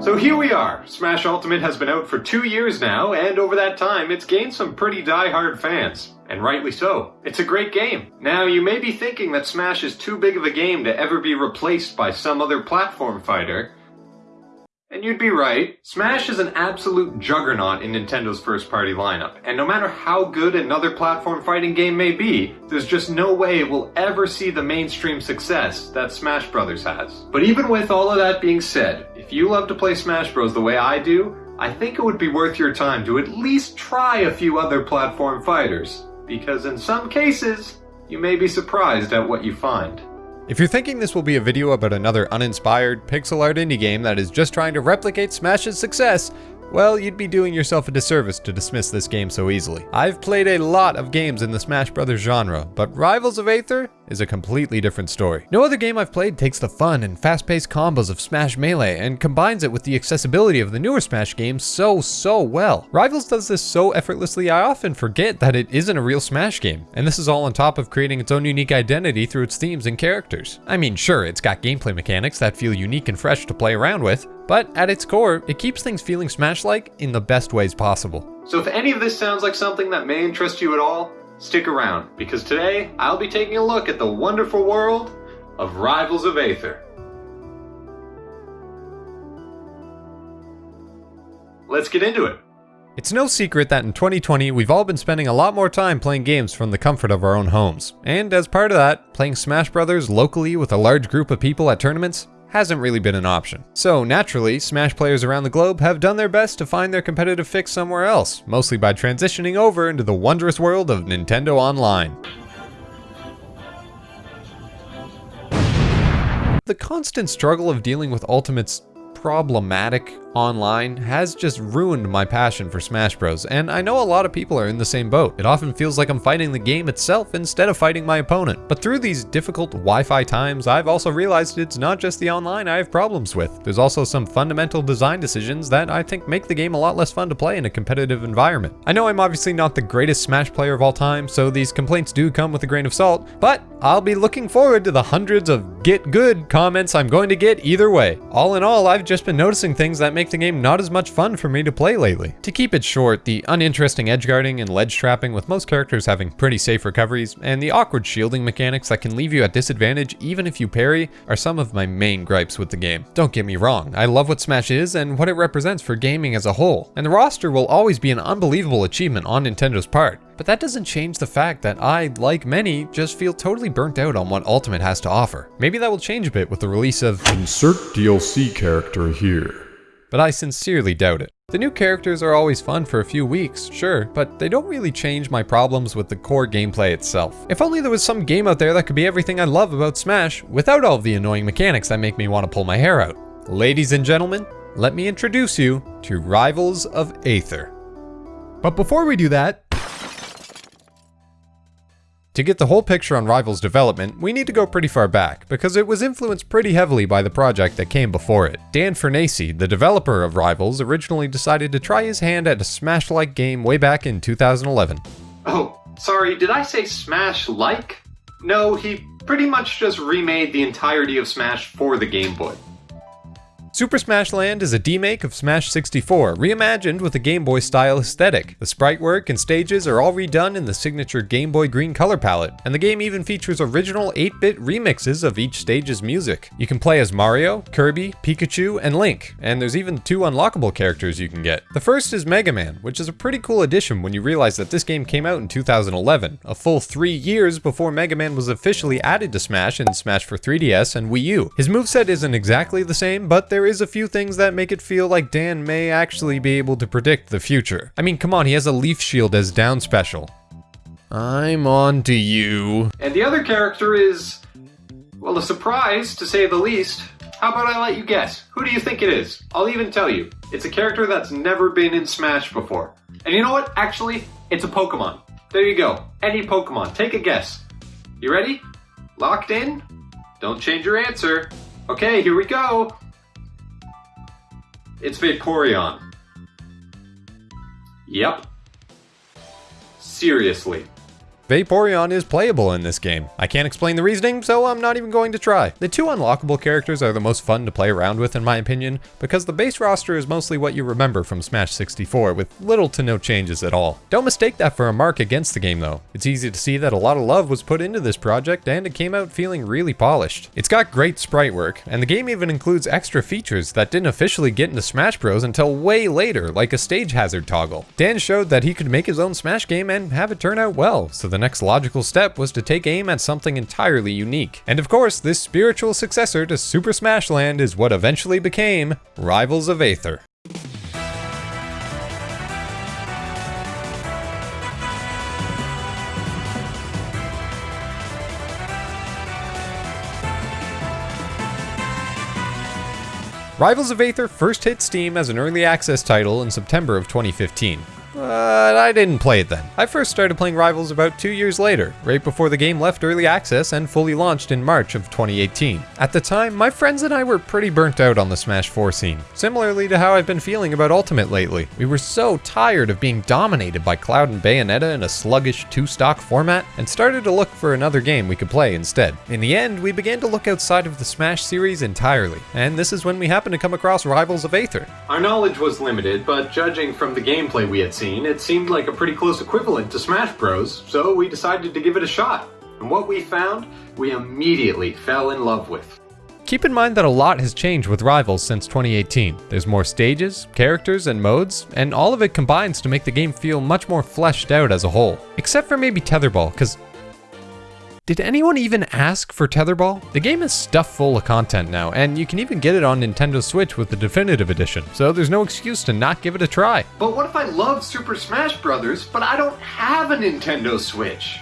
So here we are. Smash Ultimate has been out for two years now, and over that time, it's gained some pretty die-hard fans. And rightly so. It's a great game. Now, you may be thinking that Smash is too big of a game to ever be replaced by some other platform fighter, and you'd be right. Smash is an absolute juggernaut in Nintendo's first party lineup, and no matter how good another platform fighting game may be, there's just no way it will ever see the mainstream success that Smash Bros. has. But even with all of that being said, if you love to play Smash Bros. the way I do, I think it would be worth your time to at least try a few other platform fighters, because in some cases, you may be surprised at what you find. If you're thinking this will be a video about another uninspired, pixel art indie game that is just trying to replicate Smash's success, well, you'd be doing yourself a disservice to dismiss this game so easily. I've played a lot of games in the Smash Brothers genre, but Rivals of Aether is a completely different story. No other game I've played takes the fun and fast-paced combos of Smash Melee and combines it with the accessibility of the newer Smash games so, so well. Rivals does this so effortlessly I often forget that it isn't a real Smash game, and this is all on top of creating its own unique identity through its themes and characters. I mean, sure, it's got gameplay mechanics that feel unique and fresh to play around with, but at its core, it keeps things feeling Smash-like in the best ways possible. So if any of this sounds like something that may interest you at all, stick around, because today I'll be taking a look at the wonderful world of Rivals of Aether. Let's get into it. It's no secret that in 2020 we've all been spending a lot more time playing games from the comfort of our own homes. And as part of that, playing Smash Brothers locally with a large group of people at tournaments hasn't really been an option. So naturally, Smash players around the globe have done their best to find their competitive fix somewhere else, mostly by transitioning over into the wondrous world of Nintendo Online. The constant struggle of dealing with Ultimate's problematic online has just ruined my passion for Smash Bros, and I know a lot of people are in the same boat. It often feels like I'm fighting the game itself instead of fighting my opponent. But through these difficult Wi-Fi times, I've also realized it's not just the online I have problems with. There's also some fundamental design decisions that I think make the game a lot less fun to play in a competitive environment. I know I'm obviously not the greatest Smash player of all time, so these complaints do come with a grain of salt, but I'll be looking forward to the hundreds of get good comments I'm going to get either way. All in all, I've just been noticing things that make the game not as much fun for me to play lately. To keep it short, the uninteresting edgeguarding and ledge trapping with most characters having pretty safe recoveries, and the awkward shielding mechanics that can leave you at disadvantage even if you parry, are some of my main gripes with the game. Don't get me wrong, I love what Smash is and what it represents for gaming as a whole, and the roster will always be an unbelievable achievement on Nintendo's part. But that doesn't change the fact that I, like many, just feel totally burnt out on what Ultimate has to offer. Maybe that will change a bit with the release of Insert DLC character here. But I sincerely doubt it. The new characters are always fun for a few weeks, sure, but they don't really change my problems with the core gameplay itself. If only there was some game out there that could be everything I love about Smash, without all of the annoying mechanics that make me want to pull my hair out. Ladies and gentlemen, let me introduce you to Rivals of Aether. But before we do that, to get the whole picture on Rival's development, we need to go pretty far back, because it was influenced pretty heavily by the project that came before it. Dan Fornace, the developer of Rivals, originally decided to try his hand at a Smash-like game way back in 2011. Oh, sorry, did I say Smash-like? No, he pretty much just remade the entirety of Smash for the Game Boy. Super Smash Land is a demake of Smash 64, reimagined with a Game Boy style aesthetic. The sprite work and stages are all redone in the signature Game Boy green color palette, and the game even features original 8-bit remixes of each stage's music. You can play as Mario, Kirby, Pikachu, and Link, and there's even two unlockable characters you can get. The first is Mega Man, which is a pretty cool addition when you realize that this game came out in 2011, a full three years before Mega Man was officially added to Smash in Smash for 3DS and Wii U. His moveset isn't exactly the same, but there is a few things that make it feel like Dan may actually be able to predict the future. I mean, come on, he has a leaf shield as down special. I'm on to you. And the other character is, well, a surprise to say the least. How about I let you guess? Who do you think it is? I'll even tell you. It's a character that's never been in Smash before. And you know what? Actually, it's a Pokemon. There you go. Any Pokemon. Take a guess. You ready? Locked in? Don't change your answer. Okay, here we go. It's Vaporeon. Yep. Seriously. Vaporeon is playable in this game. I can't explain the reasoning, so I'm not even going to try. The two unlockable characters are the most fun to play around with in my opinion, because the base roster is mostly what you remember from Smash 64, with little to no changes at all. Don't mistake that for a mark against the game though. It's easy to see that a lot of love was put into this project, and it came out feeling really polished. It's got great sprite work, and the game even includes extra features that didn't officially get into Smash Bros until way later, like a stage hazard toggle. Dan showed that he could make his own Smash game and have it turn out well, so the next logical step was to take aim at something entirely unique. And of course, this spiritual successor to Super Smash Land is what eventually became Rivals of Aether. Rivals of Aether first hit Steam as an early access title in September of 2015 but I didn't play it then. I first started playing Rivals about two years later, right before the game left early access and fully launched in March of 2018. At the time, my friends and I were pretty burnt out on the Smash 4 scene, similarly to how I've been feeling about Ultimate lately. We were so tired of being dominated by Cloud and Bayonetta in a sluggish two-stock format, and started to look for another game we could play instead. In the end, we began to look outside of the Smash series entirely, and this is when we happened to come across Rivals of Aether. Our knowledge was limited, but judging from the gameplay we had it seemed like a pretty close equivalent to Smash Bros, so we decided to give it a shot. And what we found, we immediately fell in love with. Keep in mind that a lot has changed with Rivals since 2018. There's more stages, characters, and modes, and all of it combines to make the game feel much more fleshed out as a whole. Except for maybe Tetherball, because did anyone even ask for Tetherball? The game is stuffed full of content now, and you can even get it on Nintendo Switch with the Definitive Edition, so there's no excuse to not give it a try. But what if I love Super Smash Bros., but I don't have a Nintendo Switch?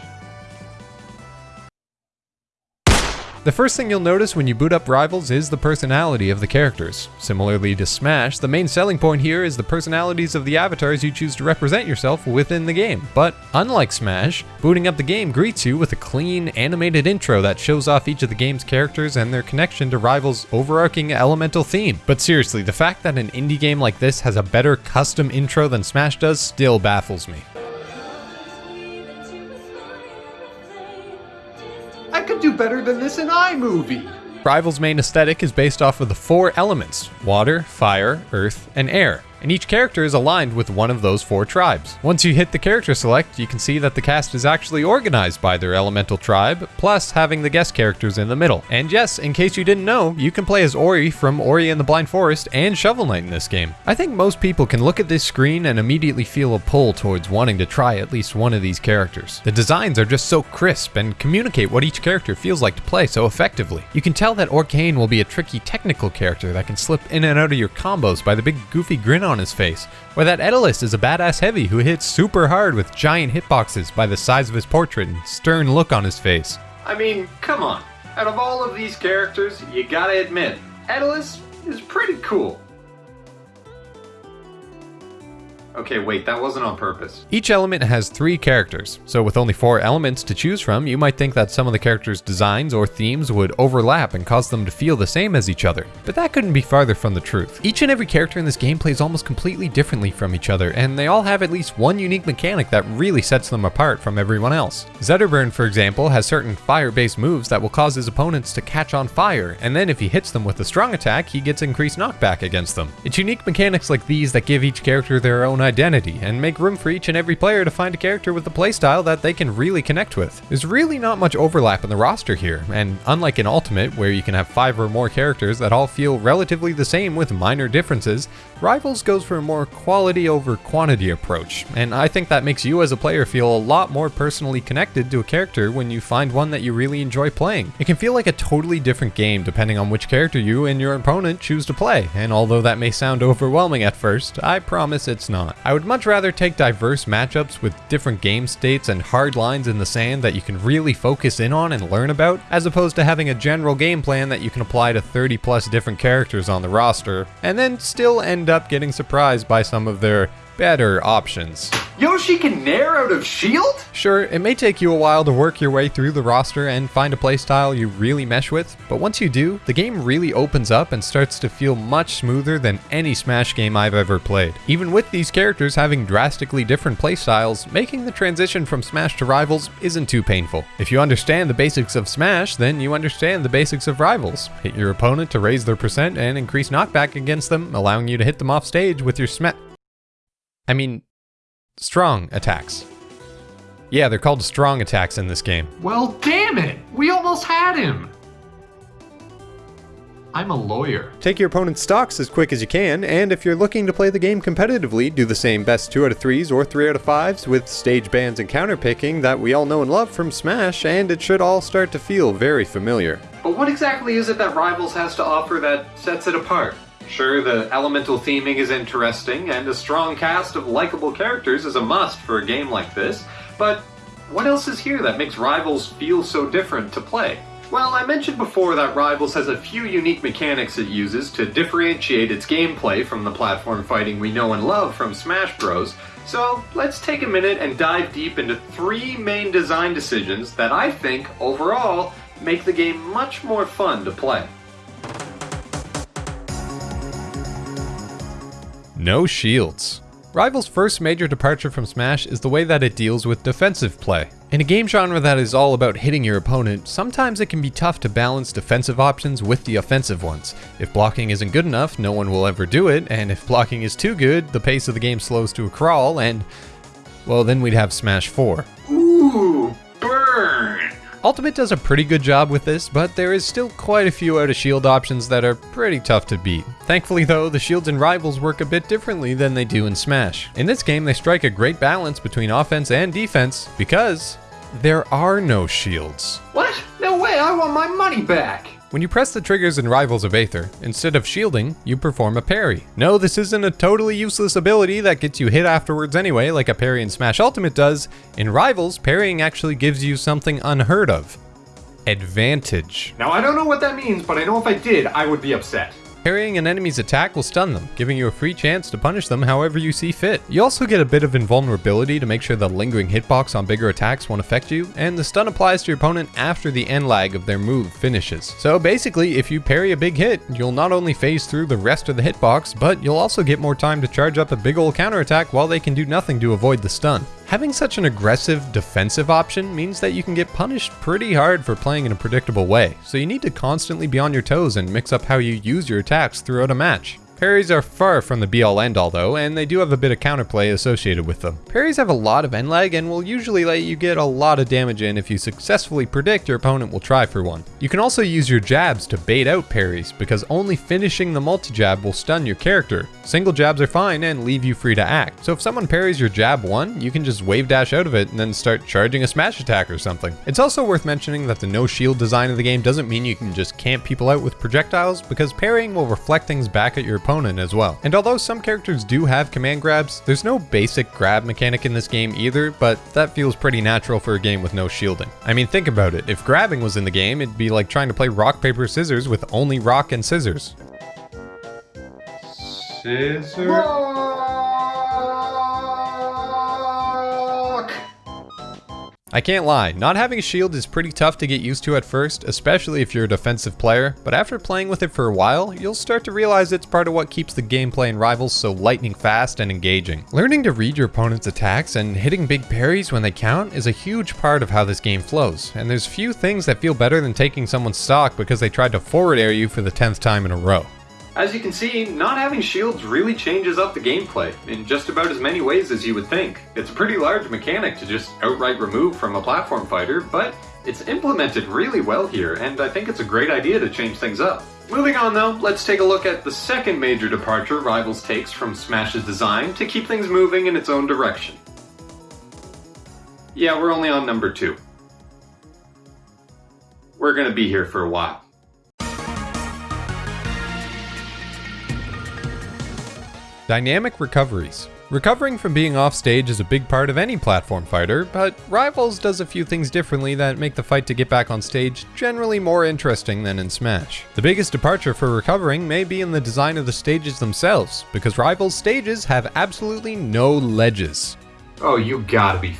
The first thing you'll notice when you boot up Rivals is the personality of the characters. Similarly to Smash, the main selling point here is the personalities of the avatars you choose to represent yourself within the game. But unlike Smash, booting up the game greets you with a clean, animated intro that shows off each of the game's characters and their connection to Rivals' overarching elemental theme. But seriously, the fact that an indie game like this has a better custom intro than Smash does still baffles me. Do better than this in iMovie. Rival's main aesthetic is based off of the four elements water, fire, earth, and air and each character is aligned with one of those four tribes. Once you hit the character select, you can see that the cast is actually organized by their elemental tribe, plus having the guest characters in the middle. And yes, in case you didn't know, you can play as Ori from Ori and the Blind Forest and Shovel Knight in this game. I think most people can look at this screen and immediately feel a pull towards wanting to try at least one of these characters. The designs are just so crisp and communicate what each character feels like to play so effectively. You can tell that Orcane will be a tricky technical character that can slip in and out of your combos by the big goofy grin on his face, or that Etalus is a badass heavy who hits super hard with giant hitboxes by the size of his portrait and stern look on his face. I mean, come on. Out of all of these characters, you gotta admit, Etalus is pretty cool. Okay, wait, that wasn't on purpose. Each element has three characters, so with only four elements to choose from, you might think that some of the characters' designs or themes would overlap and cause them to feel the same as each other. But that couldn't be farther from the truth. Each and every character in this game plays almost completely differently from each other, and they all have at least one unique mechanic that really sets them apart from everyone else. Zetterburn, for example, has certain fire-based moves that will cause his opponents to catch on fire, and then if he hits them with a strong attack, he gets increased knockback against them. It's unique mechanics like these that give each character their own identity and make room for each and every player to find a character with a playstyle that they can really connect with. There's really not much overlap in the roster here, and unlike in Ultimate, where you can have five or more characters that all feel relatively the same with minor differences, Rivals goes for a more quality over quantity approach, and I think that makes you as a player feel a lot more personally connected to a character when you find one that you really enjoy playing. It can feel like a totally different game depending on which character you and your opponent choose to play, and although that may sound overwhelming at first, I promise it's not. I would much rather take diverse matchups with different game states and hard lines in the sand that you can really focus in on and learn about, as opposed to having a general game plan that you can apply to 30 plus different characters on the roster, and then still end up getting surprised by some of their better options. Yoshi can nair out of shield? Sure, it may take you a while to work your way through the roster and find a playstyle you really mesh with, but once you do, the game really opens up and starts to feel much smoother than any Smash game I've ever played. Even with these characters having drastically different playstyles, making the transition from Smash to Rivals isn't too painful. If you understand the basics of Smash, then you understand the basics of Rivals. Hit your opponent to raise their percent and increase knockback against them, allowing you to hit them off stage with your smash. I mean, strong attacks. Yeah, they're called strong attacks in this game. Well, damn it! We almost had him! I'm a lawyer. Take your opponent's stocks as quick as you can, and if you're looking to play the game competitively, do the same best 2 out of 3s or 3 out of 5s with stage bans and counter picking that we all know and love from Smash, and it should all start to feel very familiar. But what exactly is it that Rivals has to offer that sets it apart? Sure, the elemental theming is interesting, and a strong cast of likable characters is a must for a game like this, but what else is here that makes Rivals feel so different to play? Well, I mentioned before that Rivals has a few unique mechanics it uses to differentiate its gameplay from the platform fighting we know and love from Smash Bros. So let's take a minute and dive deep into three main design decisions that I think, overall, make the game much more fun to play. No shields. Rival's first major departure from Smash is the way that it deals with defensive play. In a game genre that is all about hitting your opponent, sometimes it can be tough to balance defensive options with the offensive ones. If blocking isn't good enough, no one will ever do it, and if blocking is too good, the pace of the game slows to a crawl, and well, then we'd have Smash 4. Ooh, burn! Ultimate does a pretty good job with this, but there is still quite a few out of shield options that are pretty tough to beat. Thankfully though, the shields in Rivals work a bit differently than they do in Smash. In this game, they strike a great balance between offense and defense because there are no shields. What? No way, I want my money back! When you press the triggers in Rivals of Aether, instead of shielding, you perform a parry. No, this isn't a totally useless ability that gets you hit afterwards anyway, like a parry in Smash Ultimate does. In Rivals, parrying actually gives you something unheard of. Advantage. Now, I don't know what that means, but I know if I did, I would be upset. Parrying an enemy's attack will stun them, giving you a free chance to punish them however you see fit. You also get a bit of invulnerability to make sure the lingering hitbox on bigger attacks won't affect you, and the stun applies to your opponent after the end lag of their move finishes. So basically, if you parry a big hit, you'll not only phase through the rest of the hitbox, but you'll also get more time to charge up a big ol' counterattack while they can do nothing to avoid the stun. Having such an aggressive defensive option means that you can get punished pretty hard for playing in a predictable way, so you need to constantly be on your toes and mix up how you use your attacks throughout a match. Parries are far from the be-all end-all though, and they do have a bit of counterplay associated with them. Parries have a lot of end lag and will usually let you get a lot of damage in if you successfully predict your opponent will try for one. You can also use your jabs to bait out parries, because only finishing the multi-jab will stun your character. Single jabs are fine and leave you free to act. So if someone parries your jab 1, you can just wave dash out of it and then start charging a smash attack or something. It's also worth mentioning that the no shield design of the game doesn't mean you can just camp people out with projectiles, because parrying will reflect things back at your opponent as well. And although some characters do have command grabs, there's no basic grab mechanic in this game either, but that feels pretty natural for a game with no shielding. I mean, think about it. If grabbing was in the game, it'd be like trying to play rock, paper, scissors with only rock and scissors. Scissor. I can't lie, not having a shield is pretty tough to get used to at first, especially if you're a defensive player, but after playing with it for a while, you'll start to realize it's part of what keeps the gameplay in Rivals so lightning fast and engaging. Learning to read your opponent's attacks and hitting big parries when they count is a huge part of how this game flows, and there's few things that feel better than taking someone's stock because they tried to forward air you for the 10th time in a row. As you can see, not having shields really changes up the gameplay in just about as many ways as you would think. It's a pretty large mechanic to just outright remove from a platform fighter, but it's implemented really well here, and I think it's a great idea to change things up. Moving on though, let's take a look at the second major departure Rivals takes from Smash's design to keep things moving in its own direction. Yeah, we're only on number two. We're gonna be here for a while. Dynamic recoveries. Recovering from being off stage is a big part of any platform fighter, but Rivals does a few things differently that make the fight to get back on stage generally more interesting than in Smash. The biggest departure for recovering may be in the design of the stages themselves, because Rivals stages have absolutely no ledges. Oh, you gotta be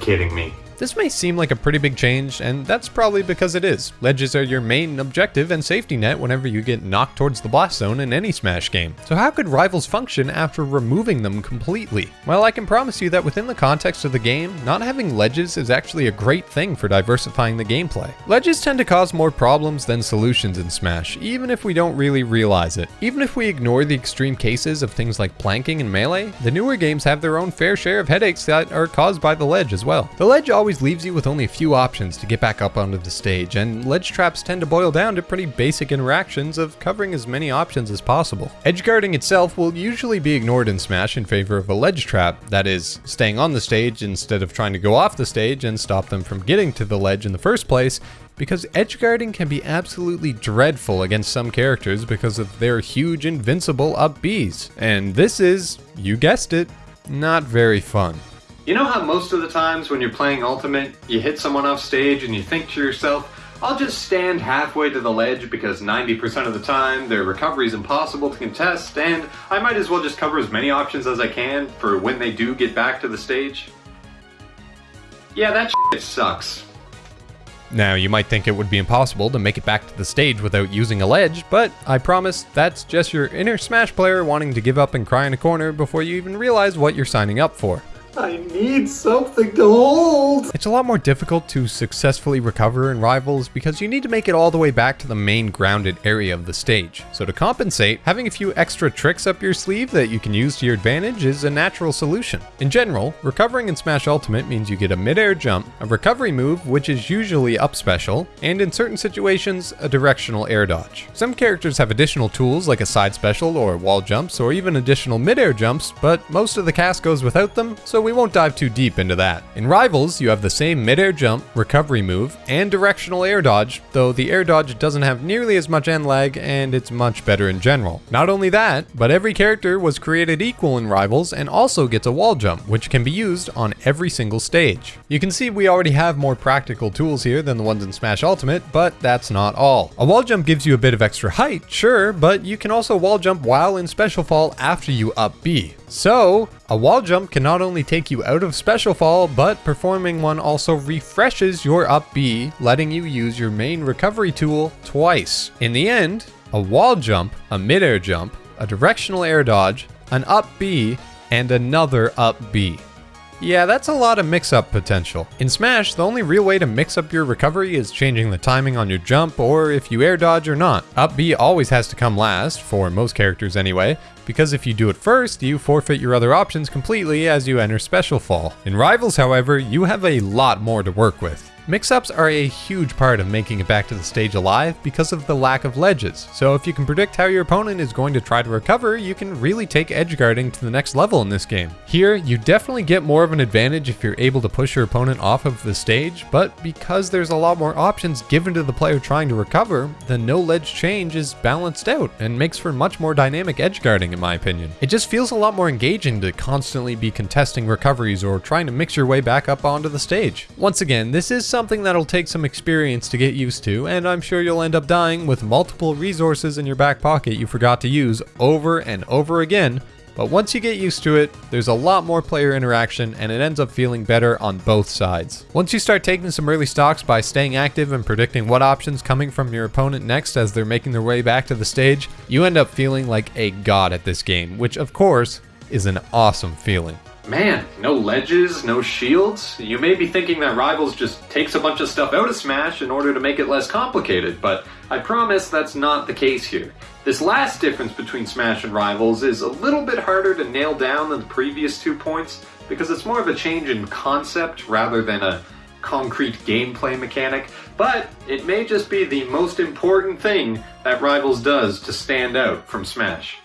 kidding me. This may seem like a pretty big change, and that's probably because it is. Ledges are your main objective and safety net whenever you get knocked towards the blast zone in any Smash game. So how could Rivals function after removing them completely? Well, I can promise you that within the context of the game, not having ledges is actually a great thing for diversifying the gameplay. Ledges tend to cause more problems than solutions in Smash, even if we don't really realize it. Even if we ignore the extreme cases of things like planking and melee, the newer games have their own fair share of headaches that are caused by the ledge as well. The ledge always leaves you with only a few options to get back up onto the stage, and ledge traps tend to boil down to pretty basic interactions of covering as many options as possible. Edge guarding itself will usually be ignored in Smash in favor of a ledge trap, that is, staying on the stage instead of trying to go off the stage and stop them from getting to the ledge in the first place, because edge guarding can be absolutely dreadful against some characters because of their huge invincible up Bs. And this is, you guessed it, not very fun. You know how most of the times when you're playing Ultimate, you hit someone off stage and you think to yourself, I'll just stand halfway to the ledge because 90% of the time their recovery is impossible to contest, and I might as well just cover as many options as I can for when they do get back to the stage? Yeah, that shit sucks. Now, you might think it would be impossible to make it back to the stage without using a ledge, but I promise that's just your inner Smash player wanting to give up and cry in a corner before you even realize what you're signing up for. I need something to hold. It's a lot more difficult to successfully recover in Rivals because you need to make it all the way back to the main grounded area of the stage. So to compensate, having a few extra tricks up your sleeve that you can use to your advantage is a natural solution. In general, recovering in Smash Ultimate means you get a mid-air jump, a recovery move which is usually up special, and in certain situations, a directional air dodge. Some characters have additional tools like a side special or wall jumps or even additional mid-air jumps, but most of the cast goes without them, so we won't dive too deep into that. In Rivals, you have the same mid-air jump, recovery move, and directional air dodge, though the air dodge doesn't have nearly as much end lag and it's much better in general. Not only that, but every character was created equal in Rivals and also gets a wall jump, which can be used on every single stage. You can see we already have more practical tools here than the ones in Smash Ultimate, but that's not all. A wall jump gives you a bit of extra height, sure, but you can also wall jump while in Special Fall after you up B. So, a wall jump can not only take you out of Special Fall, but performing one also refreshes your up B, letting you use your main recovery tool twice. In the end, a wall jump, a mid-air jump, a directional air dodge, an up B, and another up B. Yeah, that's a lot of mix-up potential. In Smash, the only real way to mix up your recovery is changing the timing on your jump or if you air dodge or not. Up B always has to come last, for most characters anyway, because if you do it first, you forfeit your other options completely as you enter Special Fall. In Rivals, however, you have a lot more to work with. Mix-ups are a huge part of making it back to the stage alive because of the lack of ledges, so if you can predict how your opponent is going to try to recover, you can really take edge guarding to the next level in this game. Here, you definitely get more of an advantage if you're able to push your opponent off of the stage, but because there's a lot more options given to the player trying to recover, the no ledge change is balanced out and makes for much more dynamic edge guarding in my opinion. It just feels a lot more engaging to constantly be contesting recoveries or trying to mix your way back up onto the stage. Once again, this is something that'll take some experience to get used to, and I'm sure you'll end up dying with multiple resources in your back pocket you forgot to use over and over again, but once you get used to it, there's a lot more player interaction and it ends up feeling better on both sides. Once you start taking some early stocks by staying active and predicting what options coming from your opponent next as they're making their way back to the stage, you end up feeling like a god at this game, which of course is an awesome feeling. Man, no ledges, no shields? You may be thinking that Rivals just takes a bunch of stuff out of Smash in order to make it less complicated, but I promise that's not the case here. This last difference between Smash and Rivals is a little bit harder to nail down than the previous two points, because it's more of a change in concept rather than a concrete gameplay mechanic, but it may just be the most important thing that Rivals does to stand out from Smash.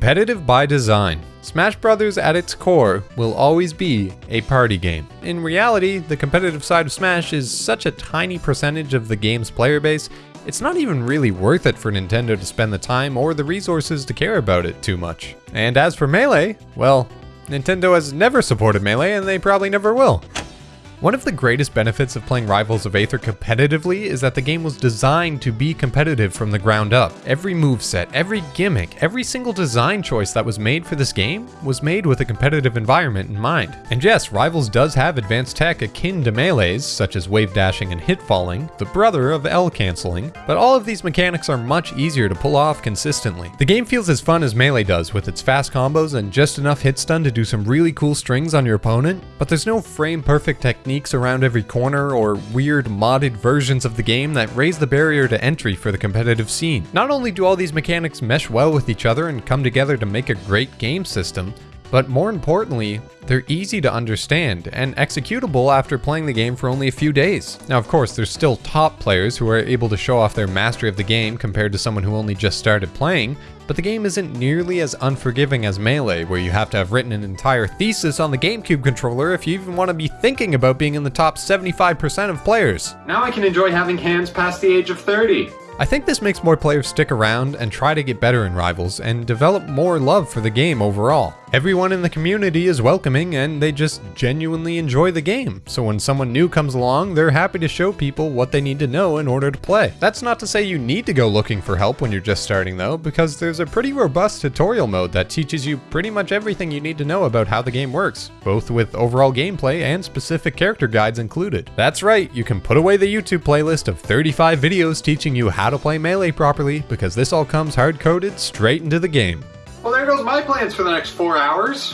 Competitive by design. Smash Bros. at its core will always be a party game. In reality, the competitive side of Smash is such a tiny percentage of the game's player base, it's not even really worth it for Nintendo to spend the time or the resources to care about it too much. And as for Melee, well, Nintendo has never supported Melee and they probably never will. One of the greatest benefits of playing Rivals of Aether competitively is that the game was designed to be competitive from the ground up. Every moveset, every gimmick, every single design choice that was made for this game was made with a competitive environment in mind. And yes, Rivals does have advanced tech akin to Melee's, such as wave dashing and hit falling, the brother of L canceling, but all of these mechanics are much easier to pull off consistently. The game feels as fun as Melee does with its fast combos and just enough hit stun to do some really cool strings on your opponent, but there's no frame perfect technique techniques around every corner or weird modded versions of the game that raise the barrier to entry for the competitive scene. Not only do all these mechanics mesh well with each other and come together to make a great game system, but more importantly, they're easy to understand and executable after playing the game for only a few days. Now, of course, there's still top players who are able to show off their mastery of the game compared to someone who only just started playing, but the game isn't nearly as unforgiving as Melee, where you have to have written an entire thesis on the GameCube controller if you even want to be thinking about being in the top 75% of players. Now I can enjoy having hands past the age of 30. I think this makes more players stick around and try to get better in Rivals and develop more love for the game overall. Everyone in the community is welcoming and they just genuinely enjoy the game, so when someone new comes along, they're happy to show people what they need to know in order to play. That's not to say you need to go looking for help when you're just starting though, because there's a pretty robust tutorial mode that teaches you pretty much everything you need to know about how the game works, both with overall gameplay and specific character guides included. That's right, you can put away the YouTube playlist of 35 videos teaching you how to play Melee properly, because this all comes hard-coded straight into the game. Goes my plans for the next four hours.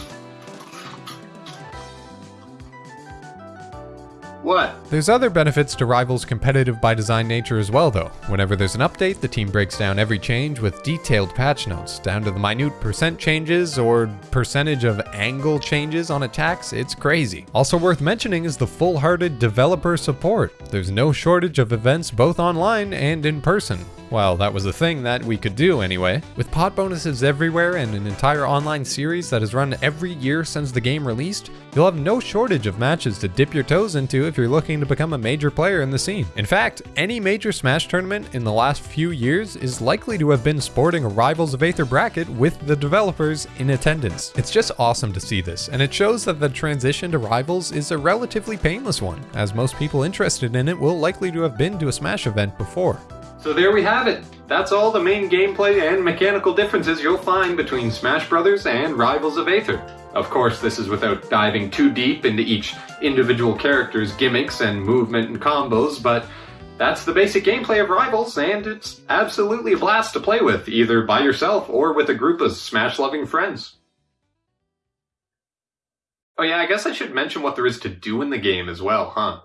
What? There's other benefits to Rivals' competitive by design nature as well though. Whenever there's an update, the team breaks down every change with detailed patch notes, down to the minute percent changes or percentage of angle changes on attacks, it's crazy. Also worth mentioning is the full-hearted developer support. There's no shortage of events both online and in person. Well, that was a thing that we could do anyway. With pot bonuses everywhere and an entire online series that has run every year since the game released, you'll have no shortage of matches to dip your toes into if you're looking to become a major player in the scene. In fact, any major Smash tournament in the last few years is likely to have been sporting a Rivals of Aether bracket with the developers in attendance. It's just awesome to see this, and it shows that the transition to Rivals is a relatively painless one, as most people interested in it will likely to have been to a Smash event before. So there we have it. That's all the main gameplay and mechanical differences you'll find between Smash Bros. and Rivals of Aether. Of course, this is without diving too deep into each individual character's gimmicks and movement and combos, but that's the basic gameplay of Rivals, and it's absolutely a blast to play with, either by yourself or with a group of Smash-loving friends. Oh yeah, I guess I should mention what there is to do in the game as well, huh?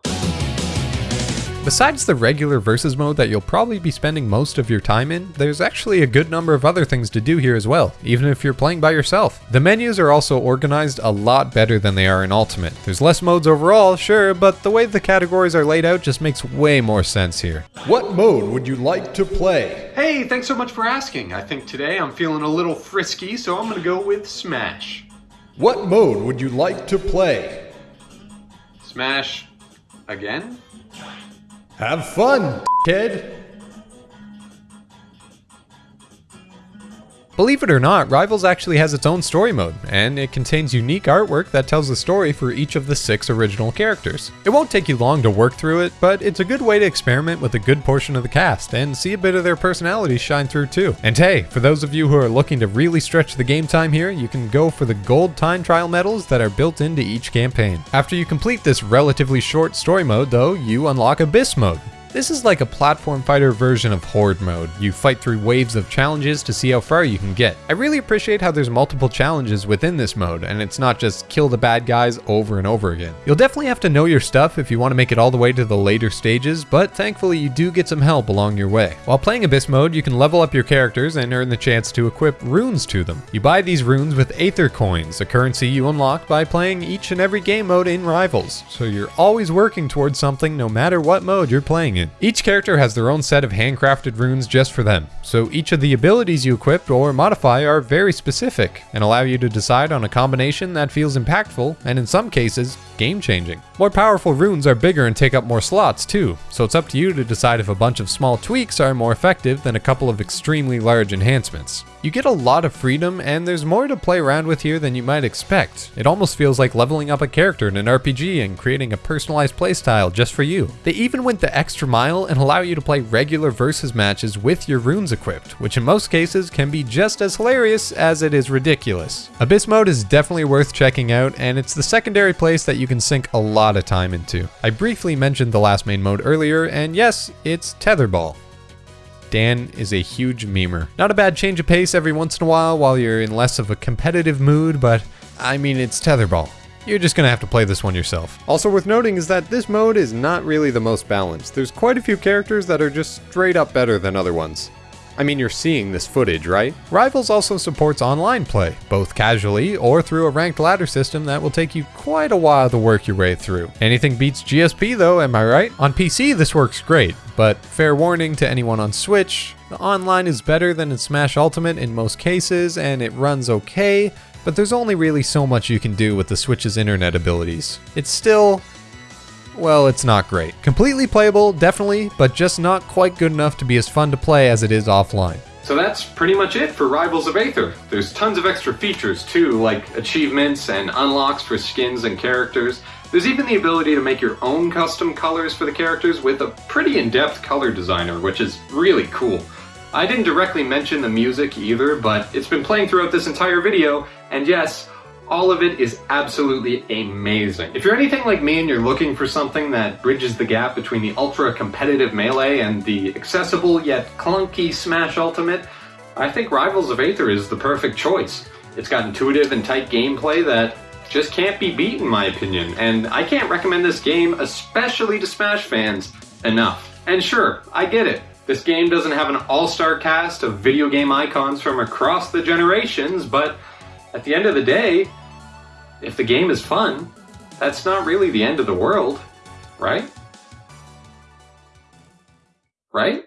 Besides the regular versus mode that you'll probably be spending most of your time in, there's actually a good number of other things to do here as well, even if you're playing by yourself. The menus are also organized a lot better than they are in Ultimate. There's less modes overall, sure, but the way the categories are laid out just makes way more sense here. What mode would you like to play? Hey, thanks so much for asking. I think today I'm feeling a little frisky, so I'm gonna go with Smash. What mode would you like to play? Smash again? Have fun, kid. Believe it or not, Rivals actually has its own story mode, and it contains unique artwork that tells the story for each of the six original characters. It won't take you long to work through it, but it's a good way to experiment with a good portion of the cast and see a bit of their personalities shine through too. And hey, for those of you who are looking to really stretch the game time here, you can go for the gold time trial medals that are built into each campaign. After you complete this relatively short story mode though, you unlock Abyss mode. This is like a platform fighter version of Horde mode. You fight through waves of challenges to see how far you can get. I really appreciate how there's multiple challenges within this mode, and it's not just kill the bad guys over and over again. You'll definitely have to know your stuff if you want to make it all the way to the later stages, but thankfully you do get some help along your way. While playing Abyss mode, you can level up your characters and earn the chance to equip runes to them. You buy these runes with Aether Coins, a currency you unlock by playing each and every game mode in Rivals, so you're always working towards something no matter what mode you're playing in. Each character has their own set of handcrafted runes just for them, so each of the abilities you equip or modify are very specific and allow you to decide on a combination that feels impactful and in some cases, game-changing. More powerful runes are bigger and take up more slots too, so it's up to you to decide if a bunch of small tweaks are more effective than a couple of extremely large enhancements. You get a lot of freedom and there's more to play around with here than you might expect. It almost feels like leveling up a character in an RPG and creating a personalized playstyle just for you. They even went the extra mile and allow you to play regular versus matches with your runes equipped, which in most cases can be just as hilarious as it is ridiculous. Abyss mode is definitely worth checking out and it's the secondary place that you can sink a lot of time into. I briefly mentioned the last main mode earlier, and yes, it's Tetherball. Dan is a huge memer. Not a bad change of pace every once in a while while you're in less of a competitive mood, but I mean, it's Tetherball. You're just gonna have to play this one yourself. Also worth noting is that this mode is not really the most balanced. There's quite a few characters that are just straight up better than other ones. I mean, you're seeing this footage, right? Rivals also supports online play, both casually or through a ranked ladder system that will take you quite a while to work your way through. Anything beats GSP though, am I right? On PC, this works great, but fair warning to anyone on Switch, the online is better than in Smash Ultimate in most cases, and it runs okay, but there's only really so much you can do with the Switch's internet abilities. It's still well, it's not great. Completely playable, definitely, but just not quite good enough to be as fun to play as it is offline. So that's pretty much it for Rivals of Aether. There's tons of extra features too, like achievements and unlocks for skins and characters. There's even the ability to make your own custom colors for the characters with a pretty in-depth color designer, which is really cool. I didn't directly mention the music either, but it's been playing throughout this entire video, and yes, all of it is absolutely amazing. If you're anything like me and you're looking for something that bridges the gap between the ultra competitive Melee and the accessible yet clunky Smash Ultimate, I think Rivals of Aether is the perfect choice. It's got intuitive and tight gameplay that just can't be beat in my opinion, and I can't recommend this game, especially to Smash fans, enough. And sure, I get it. This game doesn't have an all-star cast of video game icons from across the generations, but at the end of the day, if the game is fun, that's not really the end of the world, right? Right?